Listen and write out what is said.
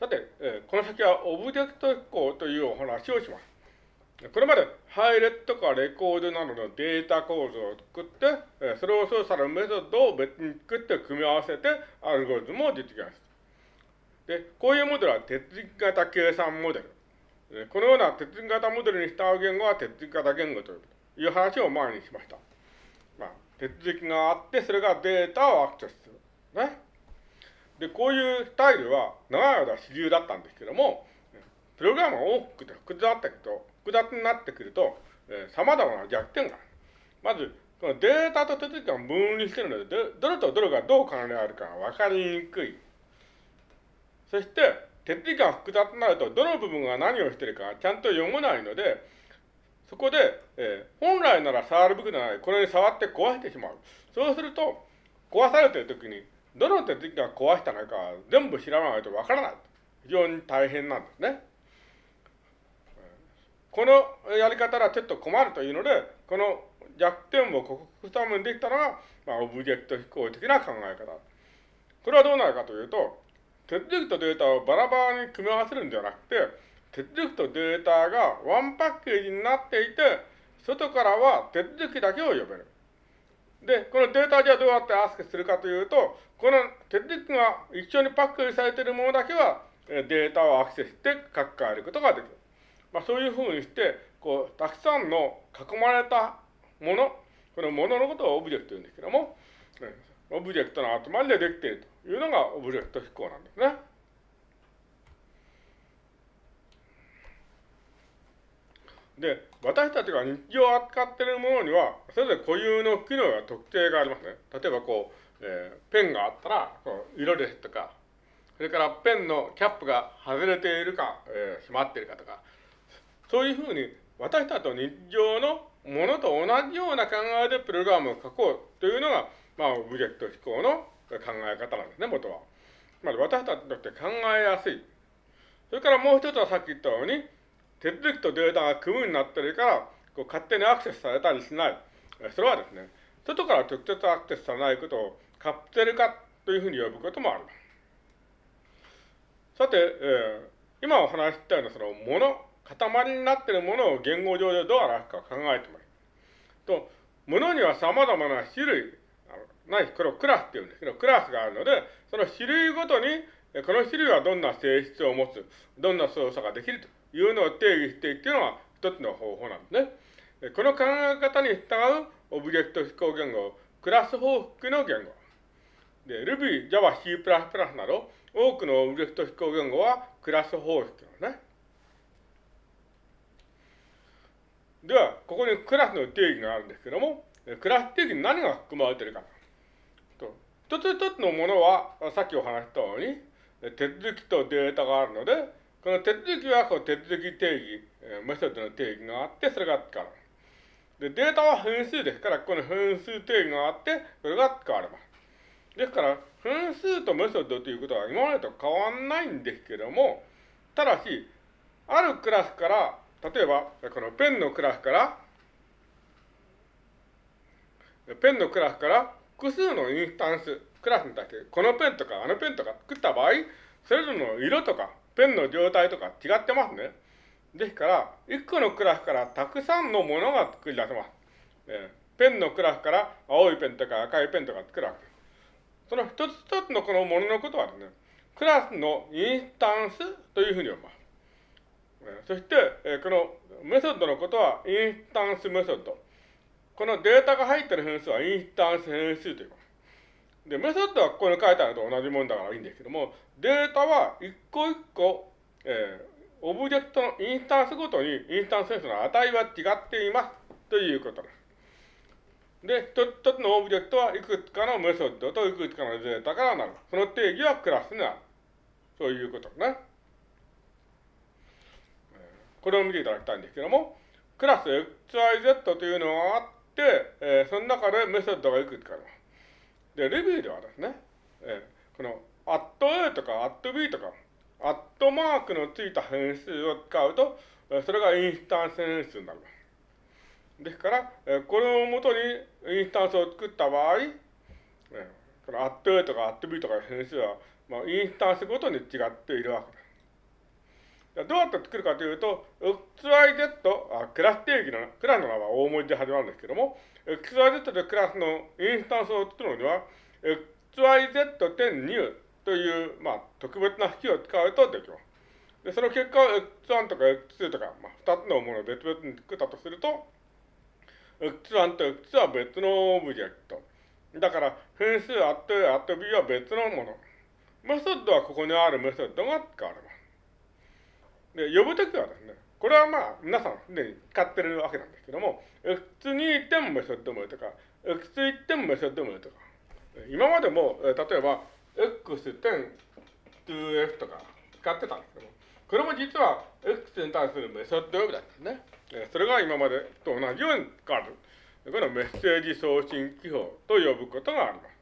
さて、えー、この先はオブジェクト飛行というお話をします。これまで配列とかレコードなどのデータ構造を作って、えー、それを操作するメソッドを別に作って組み合わせてアルゴリズムを実現する。で、こういうモデルは鉄軸型計算モデル。このような鉄軸型モデルに従う言語は鉄軸型言語という話を前にしました。まあ、鉄軸があって、それがデータをアクセスする。ね。で、こういうスタイルは長い間主流だったんですけども、プログラムが大きくて複雑だったけど、複雑になってくると、えー、様々な弱点がある。まず、このデータと手続きが分離しているので、どれとどれがどう関連あるかが分かりにくい。そして、手続きが複雑になると、どの部分が何をしているかちゃんと読めないので、そこで、えー、本来なら触るべきではない、これに触って壊してしまう。そうすると、壊されているときに、どの手続きが壊したのか全部知らないとわからない。非常に大変なんですね。このやり方はちょっと困るというので、この弱点を克服するためにできたのが、まあ、オブジェクト飛行的な考え方。これはどうなるかというと、手続きとデータをバラバラに組み合わせるんではなくて、手続きとデータがワンパッケージになっていて、外からは手続きだけを呼べる。で、このデータじゃどうやってアクセスするかというと、この手続きが一緒にパッケージされているものだけは、データをアクセスして書き換えることができる。まあ、そういうふうにして、こう、たくさんの囲まれたもの、このもののことをオブジェクトと言うんですけども、オブジェクトの集まりでできているというのがオブジェクト指向なんですね。で、私たちが日常を扱っているものには、それぞれ固有の機能や特徴がありますね。例えばこう、えー、ペンがあったら、こう色ですとか、それからペンのキャップが外れているか、えー、閉まっているかとか、そういうふうに私たちと日常のものと同じような考えでプログラムを書こうというのが、まあ、オブジェクト飛行の考え方なんですね、元は。つまり私たちにとって考えやすい。それからもう一つはさっき言ったように、手続きとデータが組むになってるから、こう勝手にアクセスされたりしない。それはですね、外から直接アクセスされないことをカプセル化というふうに呼ぶこともあります。さて、えー、今お話ししたようなそのもの、塊になっているものを言語上でどう表すか考えてもらう。と、ものには様々な種類、ないこれをクラスっていうんですけど、クラスがあるので、その種類ごとに、この種類はどんな性質を持つ、どんな操作ができるというのを定義していくというのが一つの方法なんですね。この考え方に従うオブジェクト指向言語、クラス報復の言語。で、Ruby、Java、C++ など、多くのオブジェクト指向言語はクラス方式なんですね。では、ここにクラスの定義があるんですけども、クラス定義に何が含まれているかと。一つ一つのものは、さっきお話したように、手続きとデータがあるので、この手続きはこう手続き定義、メソッドの定義があって、それが使われる。で、データは分数ですから、この分数定義があって、それが使われます。ですから、分数とメソッドということは今までと変わんないんですけども、ただし、あるクラスから、例えば、このペンのクラスから、ペンのクラスから複数のインスタンス、クラスに対して、このペンとかあのペンとか作った場合、それぞれの色とかペンの状態とか違ってますね。ですから、一個のクラスからたくさんのものが作り出せます。えー、ペンのクラスから青いペンとか赤いペンとか作るわけです。その一つ一つのこのもののことはですね、クラスのインスタンスというふうに呼びます。えー、そして、えー、このメソッドのことはインスタンスメソッド。このデータが入っている変数はインスタンス変数と言います。で、メソッドはここに書いてあると同じもんだからいいんですけども、データは一個一個、えー、オブジェクトのインスタンスごとにインスタンス変数の値は違っていますということです。で、一つ一つのオブジェクトはいくつかのメソッドといくつかのデータからなる。その定義はクラスになる。そういうことですね。これを見ていただきたいんですけども、クラス XYZ というのがあって、えー、その中でメソッドがいくつかあります。で、レビューではですね、えー、この、アット A とかアット B とか、アットマークのついた変数を使うと、それがインスタンス変数になります。ですから、えこれをもとにインスタンスを作った場合、えこのアット A とかアット B とか変数は、まあ、インスタンスごとに違っているわけです。どうやって作るかというと、XYZ、あクラス定義の、クラスの名は大文字で始まるんですけども、XYZ でクラスのインスタンスを作るのには、XYZ.new という、まあ、特別な式を使うとできます。で、その結果を X1 とか X2 とか、まあ、2つのものを別々に作ったとすると、X1 と X2 は別のオブジェクト。だから、変数 at A、at B は別のもの。メソッドはここにあるメソッドが使われます。で、呼ぶときはですね、これはまあ、皆さんすでに使ってるわけなんですけども、X2 点メソッド名とか、X1 点メソッド名とか、今までも、例えば、X 点 2F とか使ってたんですけども、これも実は X に対するメソッド呼びだったんですね。それが今までと同じように変われる。このメッセージ送信記法と呼ぶことがあります。